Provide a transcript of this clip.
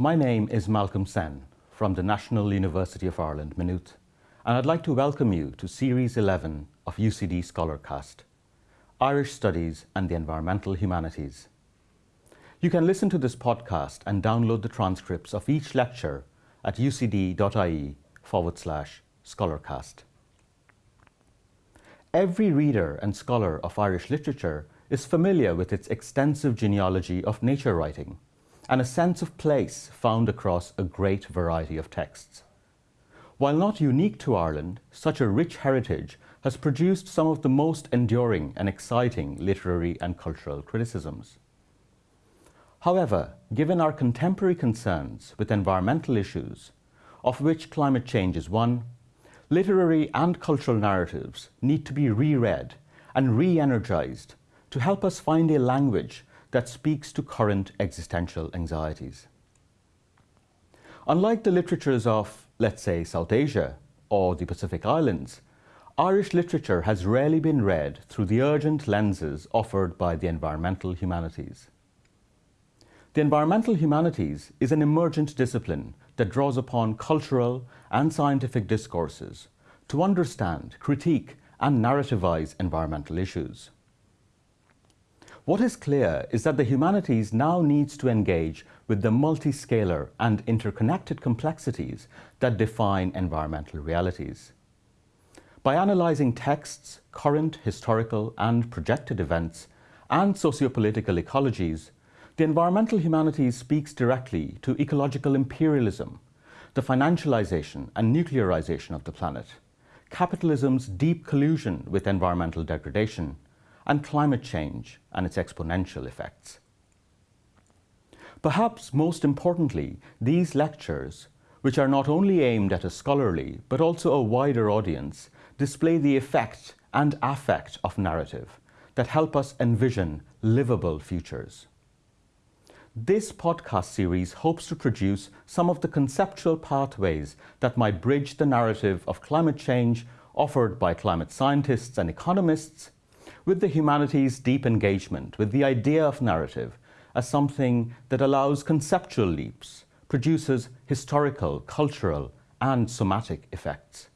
My name is Malcolm Sen from the National University of Ireland, Maynooth, and I'd like to welcome you to Series 11 of UCD Scholarcast, Irish Studies and the Environmental Humanities. You can listen to this podcast and download the transcripts of each lecture at ucd.ie forward slash scholarcast. Every reader and scholar of Irish literature is familiar with its extensive genealogy of nature writing and a sense of place found across a great variety of texts. While not unique to Ireland, such a rich heritage has produced some of the most enduring and exciting literary and cultural criticisms. However, given our contemporary concerns with environmental issues, of which climate change is one, literary and cultural narratives need to be reread and re-energized to help us find a language that speaks to current existential anxieties. Unlike the literatures of, let's say, South Asia or the Pacific Islands, Irish literature has rarely been read through the urgent lenses offered by the environmental humanities. The environmental humanities is an emergent discipline that draws upon cultural and scientific discourses to understand, critique and narrativize environmental issues. What is clear is that the humanities now needs to engage with the multiscalar and interconnected complexities that define environmental realities. By analysing texts, current, historical and projected events, and sociopolitical ecologies, the environmental humanities speaks directly to ecological imperialism, the financialization and nuclearization of the planet, capitalism's deep collusion with environmental degradation, and climate change and its exponential effects. Perhaps most importantly, these lectures, which are not only aimed at a scholarly but also a wider audience, display the effect and affect of narrative that help us envision livable futures. This podcast series hopes to produce some of the conceptual pathways that might bridge the narrative of climate change offered by climate scientists and economists with the humanities' deep engagement with the idea of narrative as something that allows conceptual leaps, produces historical, cultural and somatic effects.